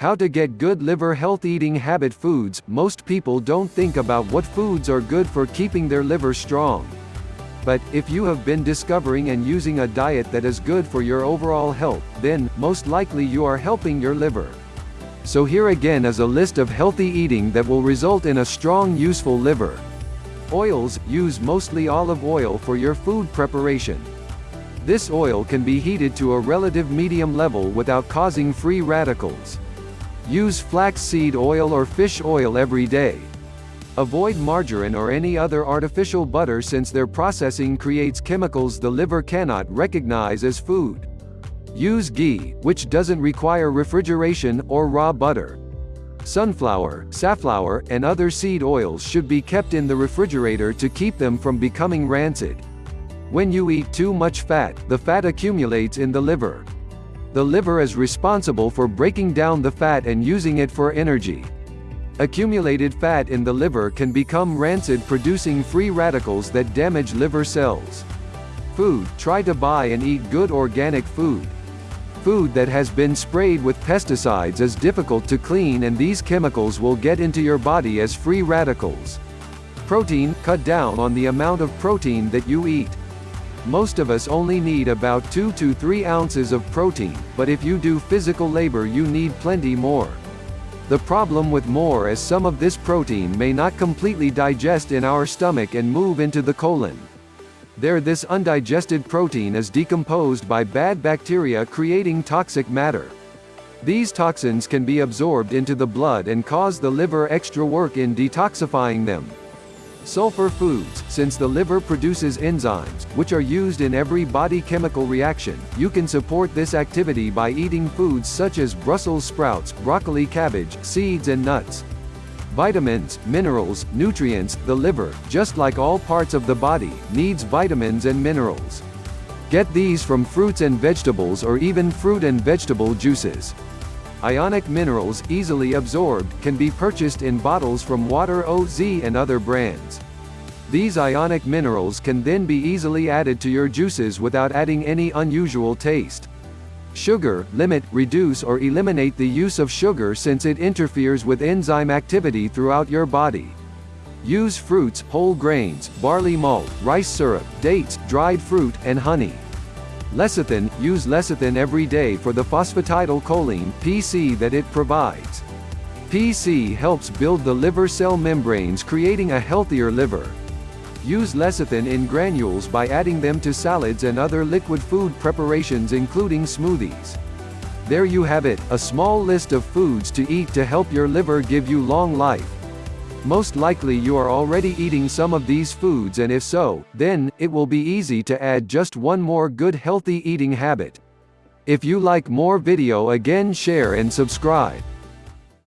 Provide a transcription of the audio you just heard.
How to get good liver health eating habit foods Most people don't think about what foods are good for keeping their liver strong. But, if you have been discovering and using a diet that is good for your overall health, then, most likely you are helping your liver. So here again is a list of healthy eating that will result in a strong useful liver. Oils, use mostly olive oil for your food preparation. This oil can be heated to a relative medium level without causing free radicals. Use flaxseed oil or fish oil every day. Avoid margarine or any other artificial butter since their processing creates chemicals the liver cannot recognize as food. Use ghee, which doesn't require refrigeration, or raw butter. Sunflower, safflower, and other seed oils should be kept in the refrigerator to keep them from becoming rancid. When you eat too much fat, the fat accumulates in the liver. The liver is responsible for breaking down the fat and using it for energy. Accumulated fat in the liver can become rancid producing free radicals that damage liver cells. Food, try to buy and eat good organic food. Food that has been sprayed with pesticides is difficult to clean and these chemicals will get into your body as free radicals. Protein, cut down on the amount of protein that you eat. Most of us only need about 2 to 3 ounces of protein, but if you do physical labor you need plenty more. The problem with more is some of this protein may not completely digest in our stomach and move into the colon. There this undigested protein is decomposed by bad bacteria creating toxic matter. These toxins can be absorbed into the blood and cause the liver extra work in detoxifying them. Sulfur foods, since the liver produces enzymes, which are used in every body chemical reaction, you can support this activity by eating foods such as Brussels sprouts, broccoli cabbage, seeds and nuts. Vitamins, minerals, nutrients, the liver, just like all parts of the body, needs vitamins and minerals. Get these from fruits and vegetables or even fruit and vegetable juices. Ionic minerals, easily absorbed, can be purchased in bottles from Water OZ and other brands. These ionic minerals can then be easily added to your juices without adding any unusual taste. Sugar, limit, reduce or eliminate the use of sugar since it interferes with enzyme activity throughout your body. Use fruits, whole grains, barley malt, rice syrup, dates, dried fruit, and honey. Lecithin, use lecithin every day for the phosphatidylcholine PC that it provides. PC helps build the liver cell membranes creating a healthier liver. Use lecithin in granules by adding them to salads and other liquid food preparations including smoothies. There you have it, a small list of foods to eat to help your liver give you long life. Most likely you are already eating some of these foods and if so, then, it will be easy to add just one more good healthy eating habit. If you like more video again share and subscribe.